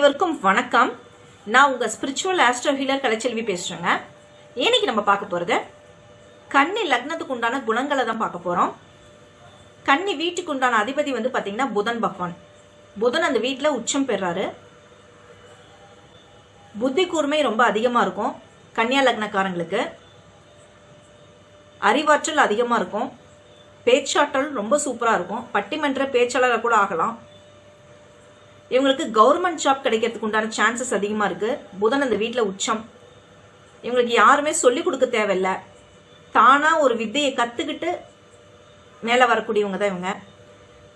அனைவருக்கும் வணக்கம். நான் உங்க ஸ்பிரிச்சுவல் ஆஸ்ட்ரோ ஹீலர் கலைச்செல்வி பேசுறேங்க. இன்னைக்கு நம்ம பார்க்க போறது கன்னி லக்னத்துக்கு உண்டான குணங்களை தான் பார்க்க போறோம். கன்னி வீட்டுக்கு உண்டான அதிபதி வந்து பாத்தீங்கன்னா புதன் பகவான். புதன் அந்த வீட்டில் உச்சம் பெறாரு. புத்தி கூர்மை ரொம்ப அதிகமா இருக்கும் கன்னியா லக்னக்காரங்களுக்கு. அறிவாற்றல் அதிகமா இருக்கும். பேச்சாற்றல் ரொம்ப சூப்பரா இருக்கும். பட்டிமன்ற பேச்சாளராக கூட ஆகலாம். இவங்களுக்கு கவர்மெண்ட் ஜாப் கிடைக்கிறதுக்கு உண்டான சான்சஸ் அதிகமாக இருக்கு. புதன் அந்த வீட்டில் உச்சம். இவங்களுக்கு யாருமே சொல்லிக் கொடுக்க தேவையில்லை. தானாக ஒரு வித்தையை கற்றுக்கிட்டு மேலே வரக்கூடியவங்க தான் இவங்க.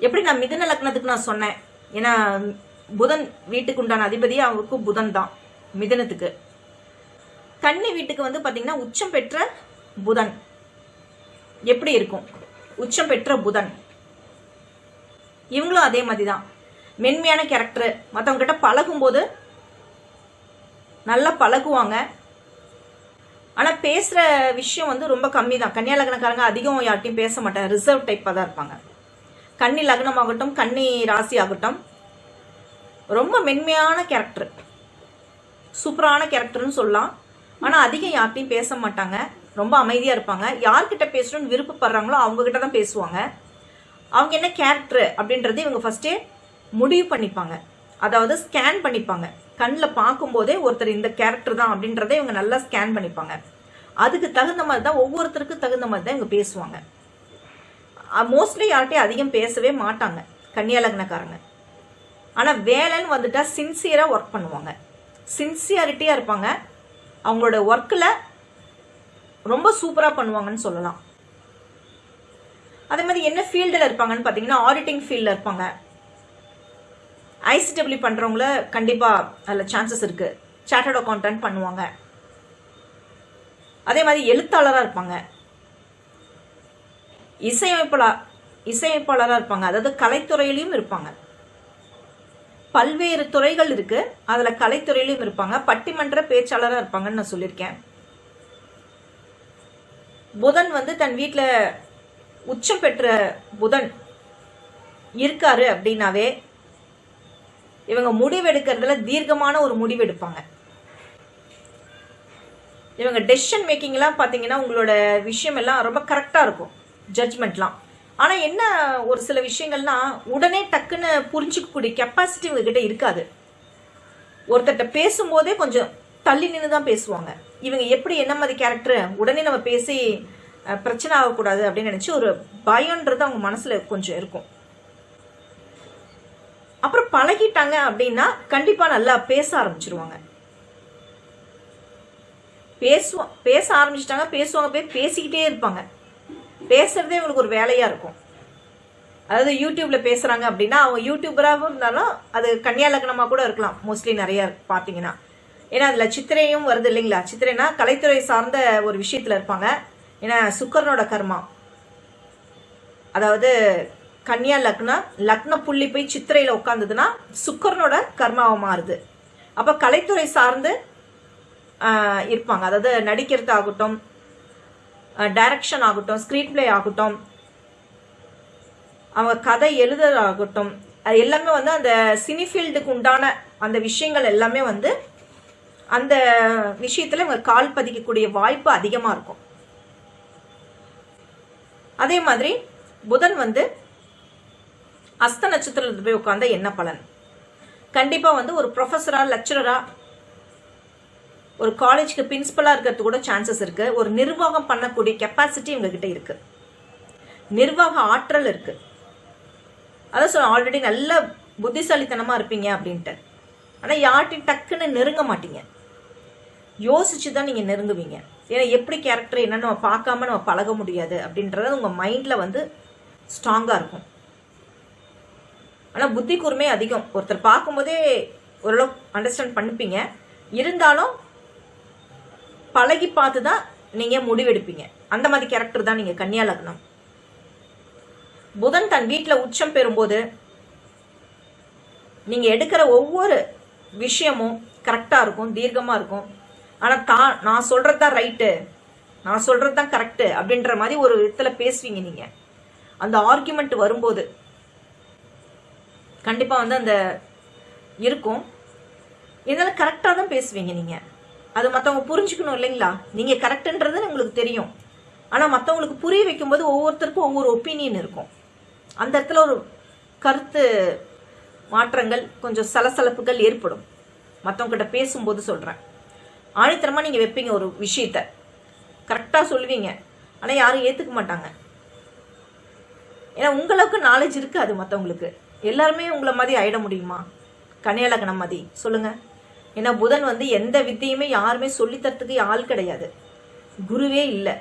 எப்படி நான் மிதன லக்னத்துக்கு நான் சொன்னேன். ஏன்னா புதன் வீட்டுக்கு உண்டான அதிபதி அவருக்கும் புதன் தான் மிதனத்துக்கு. கன்னி வீட்டுக்கு வந்து பார்த்தீங்கன்னா உச்சம் பெற்ற புதன். எப்படி இருக்கும்? உச்சம் பெற்ற புதன். இவங்களும் அதே மாதிரி தான் மென்மையான கேரக்டரு மற்றவங்க கிட்ட பழகும்போது நல்லா பழகுவாங்க. ஆனால் பேசுகிற விஷயம் வந்து ரொம்ப கம்மி தான் கன்னியா லக்னக்காரங்க அதிகம் யார்ட்டையும் பேச மாட்டாங்க. ரிசர்வ் டைப்பாக தான் இருப்பாங்க. கன்னி லக்னம் ஆகட்டும் கன்னி ராசி ஆகட்டும் ரொம்ப மென்மையான கேரக்டர் சூப்பரான கேரக்டர்னு சொல்லலாம். ஆனால் அதிகம் யார்ட்டையும் பேச மாட்டாங்க. ரொம்ப அமைதியாக இருப்பாங்க. யார்கிட்ட பேசணும்னு விருப்பப்படுறாங்களோ அவங்ககிட்ட தான் பேசுவாங்க. அவங்க என்ன கேரக்டர் அப்படின்றது இவங்க ஃபஸ்ட்டே முடிவு பண்ணிப்பாங்க. அதாவது ஸ்கேன் பண்ணிப்பாங்க. கண்ணில் பார்க்கும்போதே ஒருத்தர் இந்த கேரக்டர் தான் அப்படின்றத இவங்க நல்லா ஸ்கேன் பண்ணிப்பாங்க. அதுக்கு தகுந்த மாதிரி தான் ஒவ்வொருத்தருக்கு தகுந்த மாதிரி தான் இவங்க பேசுவாங்க. மோஸ்ட்லி யார்கிட்டையும் அதிகம் பேசவே மாட்டாங்க கன்னியாலக்னக்காரங்க ஆனால் வேலைன்னு வந்துட்டா சின்சியராக ஒர்க் பண்ணுவாங்க. சின்சியாரிட்டியாக இருப்பாங்க. அவங்களோட ஒர்க்கில் ரொம்ப சூப்பராக பண்ணுவாங்கன்னு சொல்லலாம். அதே மாதிரி என்ன ஃபீல்டில் இருப்பாங்கன்னு பார்த்தீங்கன்னா ஆடிட்டிங் ஃபீல்டில் இருப்பாங்க. ஐசிடபிள்யூ பண்ணுறவங்கள கண்டிப்பாக அதில் சான்சஸ் இருக்குது சார்ட்டர்ட் அக்கௌண்டன்ட் பண்ணுவாங்க. அதே மாதிரி எழுத்தாளராக இருப்பாங்க. இசையமைப்பாளர் இசையமைப்பாளராக இருப்பாங்க. அதாவது கலைத்துறையிலையும் இருப்பாங்க. பல்வேறு துறைகள் இருக்கு. அதுல கலைத்துறையிலும் இருப்பாங்க. பட்டிமன்ற பேச்சாளராக இருப்பாங்கன்னு நான் சொல்லியிருக்கேன். புதன் வந்து தன் வீட்டில் உச்சம் பெற்ற புதன் இருக்காரு அப்படின்னாவே இவங்க முடிவெடுக்கிறதுல தீர்க்கமான ஒரு முடிவு எடுப்பாங்க இவங்க டெசிஷன் மேக்கிங்லாம் பார்த்தீங்கன்னா உங்களோட விஷயம் எல்லாம் ரொம்ப கரெக்டாக இருக்கும். ஜட்ஜ்மெண்ட்லாம் ஆனால் என்ன ஒரு சில விஷயங்கள்னா உடனே டக்குன்னு புரிஞ்சுக்கக்கூடிய கெப்பாசிட்டி இவங்ககிட்ட இருக்காது. ஒருத்தர்கிட்ட பேசும்போதே கொஞ்சம் தள்ளி நின்று தான் பேசுவாங்க. இவங்க எப்படி என்ன மாதிரி கேரக்டர் உடனே நம்ம பேசி பிரச்சனை ஆகக்கூடாது அப்படின்னு நினச்சி ஒரு பயம்ன்றது அவங்க மனசில் கொஞ்சம் இருக்கும். அப்புறம் பழகிட்டாங்க அப்படின்னா கண்டிப்பாக நல்லா பேச ஆரம்பிச்சிருவாங்க. பேசுவோம் பேச ஆரம்பிச்சிட்டாங்க பேசுவாங்க போய் பேசிக்கிட்டே இருப்பாங்க. பேசுறதே இவங்களுக்கு ஒரு வேலையா இருக்கும். அதாவது யூடியூப்ல பேசுறாங்க அப்படின்னா அவங்க யூடியூபராகவும் இருந்தாலும் அது கன்னியா லக்னமா கூட இருக்கலாம். மோஸ்ட்லி நிறைய பாத்தீங்கன்னா. ஏன்னா அதுல சித்திரையும் வருது இல்லைங்களா? சித்திரைனா கலைத்துறை சார்ந்த ஒரு விஷயத்துல இருப்பாங்க. ஏன்னா சுக்கரனோட கர்மா. அதாவது கன்னியா லக்ன லக்ன புள்ளி போய் சித்திரையில உட்காந்ததுன்னா சுக்கரனோட கர்மாவை மாறுது. அப்ப கலைத்துறை சார்ந்து இருப்பாங்க. அதாவது நடிக்கிறது ஆகட்டும் டைரக்ஷன் ஆகட்டும் ஸ்க்ரீன் பிளே ஆகட்டும் அவங்க கதை எழுதுறதாகட்டும் அது எல்லாமே வந்து அந்த சினிஃபீல்டுக்கு உண்டான அந்த விஷயங்கள் எல்லாமே வந்து அந்த விஷயத்துல இவங்க கால் பதிக்கக்கூடிய வாய்ப்பு அதிகமா இருக்கும். அதே மாதிரி புதன் வந்து அஸ்த நட்சத்திரத்தில் போய் உட்காந்தா என்ன பலன்? கண்டிப்பா வந்து ஒரு ப்ரொஃபஸரா லெக்சரரா ஒரு காலேஜ்க்கு பிரின்சிபலா இருக்கிறது கூட சான்சஸ் இருக்கு. ஒரு நிர்வாகம் பண்ணக்கூடிய கெப்பாசிட்டி இவங்க இருக்குது இருக்கு. நிர்வாக ஆற்றல் இருக்கு. அதான் சொல்ல ஆல்ரெடி நல்ல புத்திசாலித்தனமா இருப்பீங்க அப்படின்ட்டு. ஆனா யார்ட்டையும் டக்குன்னு நெருங்க மாட்டீங்க. யோசிச்சு தான் நீங்க நெருங்குவீங்க. ஏன்னா எப்படி கேரக்டர் என்னன்னு நம்ம பார்க்காம நம்ம பழக முடியாது அப்படின்றது உங்க மைண்ட்ல வந்து ஸ்ட்ராங்கா இருக்கும். ஆனால் புத்தி கூர்மை அதிகம். ஒருத்தர் பார்க்கும்போதே ஓரளவு அண்டர்ஸ்டாண்ட் பண்ணிப்பீங்க. இருந்தாலும் பழகி பார்த்து தான் நீங்கள் முடிவெடுப்பீங்க. அந்த மாதிரி கேரக்டர் தான் நீங்கள் கன்னியா லக்னம். புதன் தன் வீட்டில் உச்சம் பெறும்போது நீங்கள் எடுக்கிற ஒவ்வொரு விஷயமும் கரெக்டாக இருக்கும் தீர்க்கமாக இருக்கும். ஆனால் தான் நான் சொல்கிறது தான் ரைட்டு நான் சொல்கிறது தான் கரெக்டு அப்படின்ற மாதிரி ஒரு விதத்தில் பேசுவீங்க நீங்கள் அந்த ஆர்குமெண்ட் வரும்போது கண்டிப்பாக வந்து அந்த இருக்கும். இருந்தாலும் கரெக்டாக தான் பேசுவீங்க நீங்கள் அது மற்றவங்க புரிஞ்சுக்கணும் இல்லைங்களா? நீங்கள் கரெக்டுன்றது உங்களுக்கு தெரியும். ஆனால் மற்றவங்களுக்கு புரிய வைக்கும்போது ஒவ்வொருத்தருக்கும் ஒவ்வொரு ஒப்பீனியன் இருக்கும். அந்த இடத்துல ஒரு கருத்து மாற்றங்கள் கொஞ்சம் சலசலப்புகள் ஏற்படும். மற்றவங்ககிட்ட பேசும்போது சொல்கிறேன் ஆணித்தரமாக நீங்கள் வைப்பீங்க ஒரு விஷயத்த. கரெக்டாக சொல்லுவீங்க. ஆனால் யாரும் ஏற்றுக்க மாட்டாங்க. ஏன்னா உங்களுக்கு நாலேஜ் இருக்காது மற்றவங்களுக்கு எல்லாருமே உங்களை மாதிரி ஆயிட முடியுமா? கன்னியலக்கணம் மாதிரி. சொல்லுங்க. ஏன்னா புதன் வந்து எந்த வித்தையுமே யாருமே சொல்லித்தரத்துக்கு ஆள் கிடையாது. குருவே இல்லை.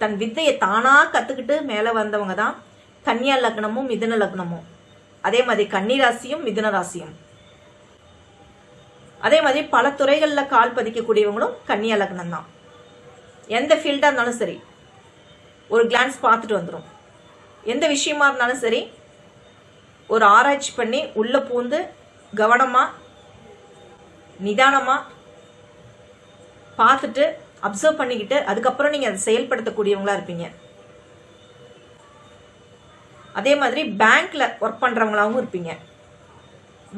தன் வித்தையை தானாக கற்றுக்கிட்டு மேலே வந்தவங்க தான் கன்னியா லக்னமும் மிதுன லக்னமும் அதே மாதிரி கன்னி ராசியும் மிதுன ராசியும் அதே மாதிரி பல துறைகளில் கால் பதிக்கக்கூடியவங்களும் கன்னியா லக்னம் தான். எந்த ஃபீல்டாக இருந்தாலும் சரி. ஒரு கிளான்ஸ் பார்த்துட்டு வந்துடும் எந்த விஷயமா இருந்தாலும் சரி ஒரு ஆராய்ச்சி பண்ணி உள்ளே பூந்து கவனமாக நிதானமாக பார்த்துட்டு அப்சர்வ் பண்ணிக்கிட்டு அதுக்கப்புறம் நீங்கள் அதை செயல்படுத்தக்கூடியவங்களா இருப்பீங்க. அதே மாதிரி பேங்க்ல ஒர்க் பண்ணுறவங்களாவும் இருப்பீங்க.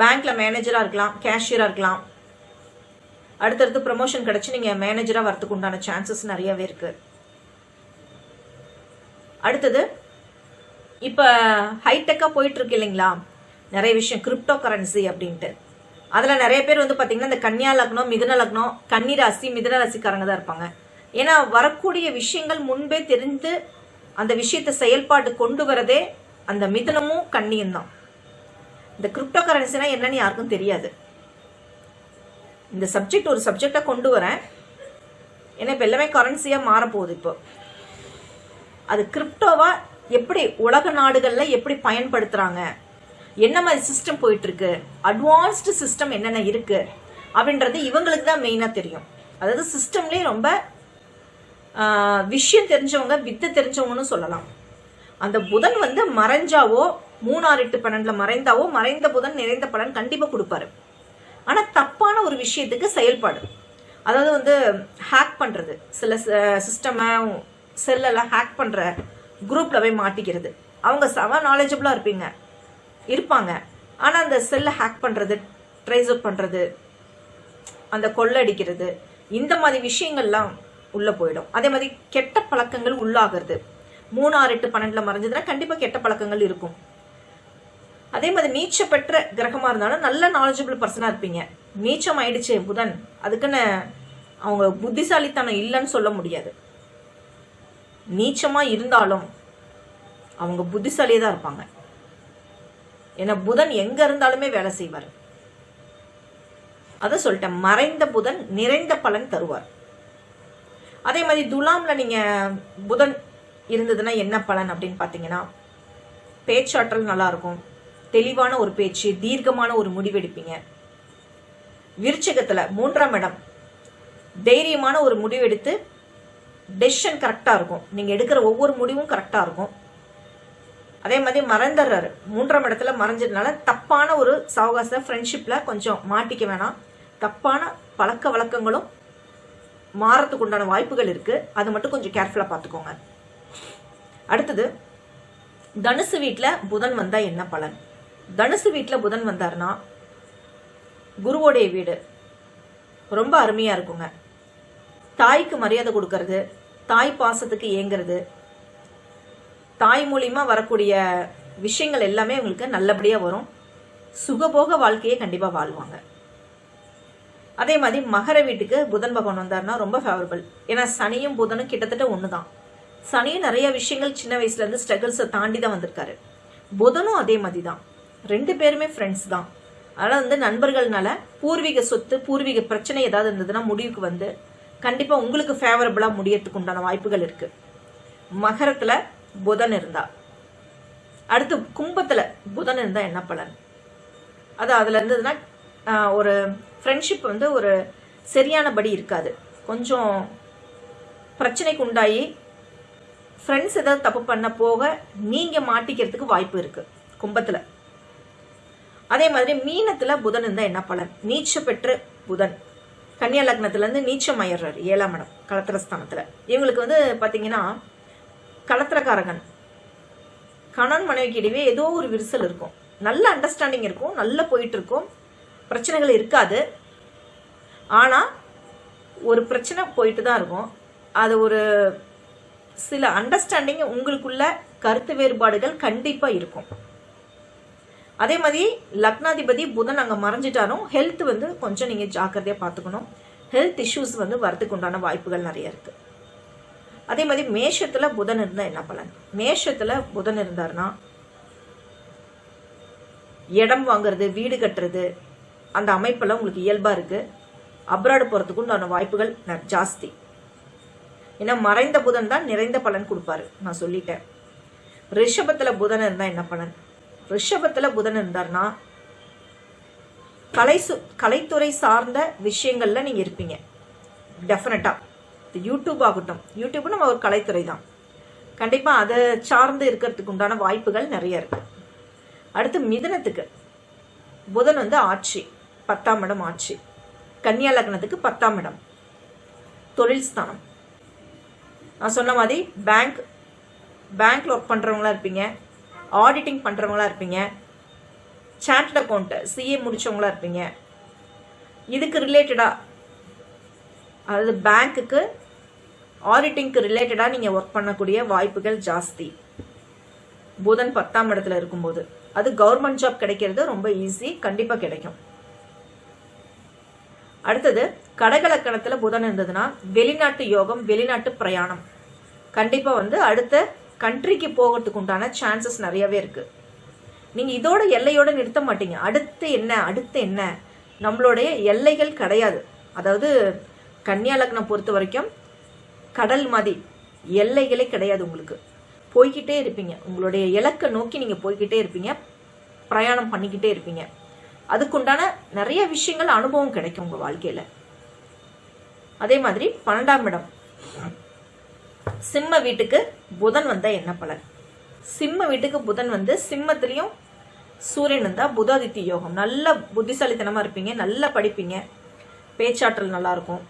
பேங்க்ல மேனேஜராக இருக்கலாம் கேஷியராக இருக்கலாம். அடுத்தடுத்து ப்ரமோஷன் கிடச்சி நீங்கள் மேனேஜராக வரதுக்கு உண்டான சான்சஸ் நிறையவே இருக்கு. அடுத்தது இப்போ ஹைடெக்காக போயிட்டு இருக்கு இல்லைங்களா? நிறைய விஷயம் கிரிப்டோ கரன்சி அப்படின்ட்டு. அதில் நிறைய பேர் வந்து பார்த்தீங்கன்னா இந்த கன்னியா லக்னம் மிதுன லக்னம் கன்னிராசி மிதுன ராசிக்காரங்க தான் இருப்பாங்க. ஏன்னா வரக்கூடிய விஷயங்கள் முன்பே தெரிந்து அந்த விஷயத்தை செயல்பாடு கொண்டு வரதே அந்த மிதுனமும் கண்ணியும் தான். இந்த கிரிப்டோ கரன்சினா என்னன்னு யாருக்கும் தெரியாது. இந்த சப்ஜெக்ட் ஒரு சப்ஜெக்டாக கொண்டு வரேன். ஏன்னா இப்போ எல்லாமே கரன்சியாக மாறப்போகுது இப்போ. அது கிரிப்டோவா எப்படி உலக நாடுகளில் எப்படி பயன்படுத்துகிறாங்க என்ன மாதிரி சிஸ்டம் போயிட்டு இருக்கு அட்வான்ஸ்டு சிஸ்டம் என்னென்ன இருக்கு? அப்படின்றது இவங்களுக்கு தான் மெயினாக தெரியும். அதாவது சிஸ்டம்லேயே ரொம்ப விஷயம் தெரிஞ்சவங்க வித்தை தெரிஞ்சவங்கன்னு சொல்லலாம். அந்த புதன் வந்து மறைஞ்சாவோ மூணாறு எட்டு பன்னெண்டுல மறைந்தாவோ மறைந்த புதன் நிறைந்த பலன் கண்டிப்பாக கொடுப்பாரு. ஆனால் தப்பான ஒரு விஷயத்துக்கு செயல்பாடு. அதாவது வந்து ஹேக் பண்ணுறது சில சிஸ்டமை செல்லெல்லாம் ஹேக் பண்ணுற குரூப்பில் போய் மாட்டிக்கிறது. அவங்க செம நாலேஜபிளாக இருப்பீங்க. இருப்பாங்க. ஆனால் அந்த செல்லை ஹேக் பண்ணுறது ட்ரேஸ் அப் பண்ணுறது அந்த கொள்ளடிக்கிறது இந்த மாதிரி விஷயங்கள்லாம் உள்ளே போயிடும். அதே மாதிரி கெட்ட பழக்கங்கள் உள்ளாகிறது. மூணு ஆறு எட்டு பன்னெண்டுல மறைஞ்சதுன்னா கண்டிப்பாக கெட்ட பழக்கங்கள் இருக்கும். அதே மாதிரி நீச்ச பெற்ற கிரகமா இருந்தாலும் நல்ல நாலேஜபிள் பர்சனா இருப்பீங்க. நீச்சம் ஆயிடுச்சு புதன். அதுக்குன்னு அவங்க புத்திசாலித்தனம் இல்லைன்னு சொல்ல முடியாது. நீச்சமா இருந்தாலும் அவங்க புத்திசாலியே தான் இருப்பாங்க. ஏன்னா புதன் எங்க இருந்தாலுமே வேலை செய்வார். அதை சொல்லிட்டேன் மறைந்த புதன் நிறைந்த பலன் தருவார். அதே மாதிரி துலாம்ல நீங்க புதன் இருந்ததுன்னா என்ன பலன் அப்படின்னு பார்த்தீங்கன்னா பேச்சாற்றல் நல்லா இருக்கும் தெளிவான ஒரு பேச்சு தீர்க்கமான ஒரு முடிவெடுப்பீங்க. விருச்சகத்துல மூன்றாம் இடம் தைரியமான ஒரு முடிவெடுத்து டெசிஷன் கரெக்டாக இருக்கும். நீங்கள் எடுக்கிற ஒவ்வொரு முடிவும் கரெக்டாக இருக்கும். அதே மாதிரி மறந்துடுறாரு. மூன்றாம் இடத்துல மறைஞ்சதுனால தப்பான ஒரு சவகாச ஃப்ரெண்ட்ஷிப்பில் கொஞ்சம் மாட்டிக்க வேணாம். தப்பான பழக்க வழக்கங்களும் மாறத்துக்கு உண்டான வாய்ப்புகள் இருக்குது அது மட்டும் கொஞ்சம் கேர்ஃபுல்லாக பார்த்துக்கோங்க. அடுத்தது தனுசு வீட்டில் புதன் வந்தால் என்ன பலன்? தனுசு வீட்டில் புதன் வந்தார்னா குருவோடைய வீடு ரொம்ப அருமையாக இருக்குங்க. தாய்க்கு மரியாதை கொடுக்கறது தாய் பாசத்துக்கு ஏங்குறது தாய் மூலியமா வரக்கூடிய விஷயங்கள் எல்லாமே உங்களுக்கு நல்லபடியாக வரும். சுகபோக வாழ்க்கையை கண்டிப்பாக வாழ்வாங்க. அதே மாதிரி மகர வீட்டுக்கு புதன் பகவான் வந்தாருன்னா ரொம்ப ஃபேவரபிள் ஏன்னா சனியும் புதனும் கிட்டத்தட்ட ஒன்று தான் சனியும் நிறைய விஷயங்கள் சின்ன வயசுல இருந்து ஸ்ட்ரகிள்ஸை தாண்டி தான் வந்திருக்காரு. புதனும் அதே மாதிரி தான் ரெண்டு பேருமே ஃப்ரெண்ட்ஸ் தான். அதனால் வந்து நண்பர்கள்னால பூர்வீக சொத்து பூர்வீக பிரச்சனை ஏதாவது இருந்ததுன்னா முடிவுக்கு வந்து கண்டிப்பாக உங்களுக்கு ஃபேவரபிளாக முடியறதுக்கு உண்டான வாய்ப்புகள் இருக்கு. மகரத்தில் புதன் இருந்தா. அடுத்து கும்பத்தில் புதன் இருந்தா என்ன பலன்? அது அதில் இருந்ததுன்னா ஒரு ஃப்ரெண்ட்ஷிப் வந்து ஒரு சரியானபடி இருக்காது. கொஞ்சம் பிரச்சனைக்கு உண்டாகி ஃப்ரெண்ட்ஸ் ஏதாவது தப்பு பண்ண போக நீங்கள் மாட்டிக்கிறதுக்கு வாய்ப்பு இருக்கு கும்பத்தில். அதே மாதிரி மீனத்தில் புதன் இருந்தால் என்ன பலன்? நீச்ச பெற்று புதன். கன்னியா லக்னத்துலேருந்து நீச்சம் அயர்றார் ஏழாம் இடம் கலத்திரஸ்தானத்தில் இவங்களுக்கு வந்து பார்த்தீங்கன்னா கலத்திரக்காரகன் கணவன் மனைவிக்கு இடையே ஏதோ ஒரு விரிசல் இருக்கும். நல்ல அண்டர்ஸ்டாண்டிங் இருக்கும் நல்லா போயிட்டு இருக்கும். பிரச்சனைகள் இருக்காது. ஆனால் ஒரு பிரச்சனை போயிட்டு தான் இருக்கும். அது ஒரு சில அண்டர்ஸ்டாண்டிங் உங்களுக்குள்ள கருத்து வேறுபாடுகள் கண்டிப்பாக இருக்கும். அதே மாதிரி லக்னாதிபதி புதன் அங்கே மறைஞ்சிட்டாலும் ஹெல்த் வந்து கொஞ்சம் நீங்கள் ஜாக்கிரதையாக பார்த்துக்கணும். ஹெல்த் இஷ்யூஸ் வந்து வரதுக்கு உண்டான வாய்ப்புகள் நிறைய இருக்குது அதே மாதிரி மேஷத்தில் புதன் இருந்தால் என்ன பலன்? மேஷத்தில் புதன் இருந்தாருன்னா இடம் வாங்குறது வீடு கட்டுறது அந்த அமைப்பெல்லாம் உங்களுக்கு இயல்பாக இருக்குது அப்ராடு போகிறதுக்கு உண்டான வாய்ப்புகள் ந- ஜாஸ்தி. ஏன்னா மறைந்த புதன் தான் நிறைந்த பலன் கொடுப்பாரு. நான் சொல்லிட்டேன். ரிஷபத்தில் புதன் இருந்தால் என்ன பலன்? ரிஷபத்தில் புதன் இருந்தார்னா கலை சு கலைத்துறை சார்ந்த விஷயங்கள்ல நீங்கள் இருப்பீங்க. டெஃபினட்டாக யூடியூப் ஆகட்டும். யூடியூப் நம்ம ஒரு கலைத்துறை தான். கண்டிப்பாக அதை சார்ந்து இருக்கிறதுக்கு உண்டான வாய்ப்புகள் நிறைய இருக்கு. அடுத்து மிதுனத்துக்கு. புதன் வந்து ஆட்சி பத்தாம் இடம் ஆட்சி. கன்னியா லக்னத்துக்கு பத்தாம் இடம். தொழில் ஸ்தானம். நான் சொன்ன மாதிரி பேங்க் பேங்க்ல ஒர்க் பண்றவங்களா இருப்பீங்க. ஆடிட்டிங் பண்ணுறவங்களா இருப்பீங்க. சார்ட் அக்கௌண்ட் சிஏ முடிச்சவங்களா இருப்பீங்க. இதுக்கு ரிலேட்டடா அதாவது பேங்க்குக்கு ஆடிட்டிங்க்கு ரிலேட்டடாக நீங்கள் ஒர்க் பண்ணக்கூடிய வாய்ப்புகள் ஜாஸ்தி. புதன் பத்தாம் இடத்துல இருக்கும்போது. அது கவர்மெண்ட் ஜாப் கிடைக்கிறது ரொம்ப ஈஸி கண்டிப்பாக கிடைக்கும். அடுத்தது கடகலக்கணத்தில் புதன் இருந்ததுன்னா வெளிநாட்டு யோகம் வெளிநாட்டு பிரயாணம். கண்டிப்பாக வந்து அடுத்த கண்ட்ரிக்கு போகிறதுக்கு உண்டான சான்சஸ் நிறையவே இருக்கு. நீங்க இதோட எல்லையோட நிறுத்த மாட்டீங்க. அடுத்து என்ன அடுத்து என்ன? நம்மளுடைய எல்லைகள் கிடையாது. அதாவது கன்னியா லக்னம் பொறுத்த வரைக்கும் கடல் மாதிரி எல்லைகளே கிடையாது உங்களுக்கு. போய்கிட்டே இருப்பீங்க. உங்களுடைய இலக்கை நோக்கி நீங்க போய்கிட்டே இருப்பீங்க. பிரயாணம் பண்ணிக்கிட்டே இருப்பீங்க. அதுக்குண்டான நிறைய விஷயங்கள் அனுபவம் கிடைக்கும் உங்க வாழ்க்கையில. அதே மாதிரி பன்னெண்டாம் இடம். சிம்ம வீட்டுக்கு புதன் வந்தா என்ன பலன்? சிம்ம வீட்டுக்கு புதன் வந்து சிம்மத்திலையும் சூரியன் இருந்தா புதாதித்தி யோகம். நல்ல புத்திசாலித்தனமா இருப்பீங்க நல்லா படிப்பீங்க. பேச்சாற்றல் நல்லா இருக்கும்.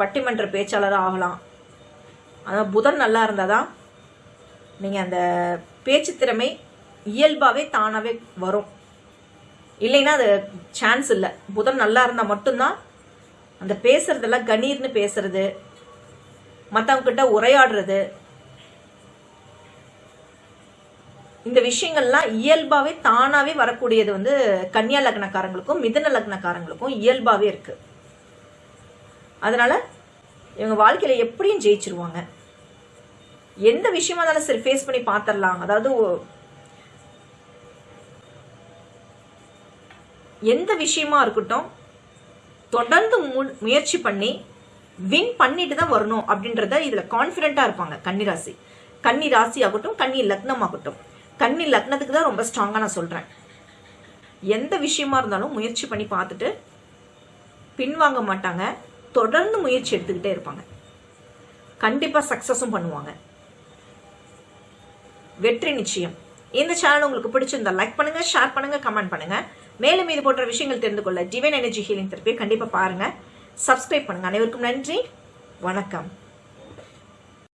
பட்டிமன்ற பேச்சாளராக ஆகலாம். ஆனால் புதன் நல்லா இருந்தால் தான் நீங்கள் அந்த பேச்சு திறமை இயல்பாகவே தானாகவே வரும். இல்லைன்னா அது சான்ஸ் இல்லை. புதன் நல்லா இருந்தால் மட்டும்தான் அந்த பேசுறதெல்லாம் கணீர்னு பேசுறது மற்றவங்க கிட்ட உரையாடுறது. இந்த விஷயங்கள்லாம் இயல்பாகவே தானாகவே வரக்கூடியது வந்து கன்னியா லக்னக்காரங்களுக்கும் மிதன லக்னக்காரங்களுக்கும் இயல்பாகவே இருக்கு. அதனால இவங்க வாழ்க்கையில எப்படியும் ஜெயிச்சிருவாங்க. எந்த விஷயமா இருந்தாலும் சரி ஃபேஸ் பண்ணி பார்த்துடலாம் அதாவது எந்த விஷயமா இருக்கட்டும் தொடர்ந்து மு- முயற்சி பண்ணி வின் பண்ணிட்டு தான் வரணும் அப்படின்றத இதுல கான்பிடென்ட்டா இருப்பாங்க. கன்னிராசி கன்னி ராசி. ஆகட்டும் கன்னி லக்னம் ஆகட்டும் கன்னி லக்னத்துக்கு தான் ரொம்ப ஸ்ட்ராங்கா நான் சொல்றேன். எந்த விஷயமா இருந்தாலும் முயற்சி பண்ணி பார்த்துட்டு பின்வாங்க மாட்டாங்க. தொடர்ந்து முயற்சி எடுத்துக்கிட்டே இருப்பாங்க. கண்டிப்பா சக்சஸும் பண்ணுவாங்க. வெற்றி நிச்சயம். இந்த சேனல் உங்களுக்கு பிடிச்சிருந்தா லைக் பண்ணுங்க ஷேர் பண்ணுங்க கமெண்ட் பண்ணுங்க. மேலும் இது போன்ற விஷயங்கள் தெரிந்து கொள்ள டிவைன் எனர்ஜி ஹீலிங் தெரப்பியை கண்டிப்பா பாருங்க. சப்ஸ்கிரைப் பண்ணுங்கள் அனைவருக்கும் நன்றி. வணக்கம்.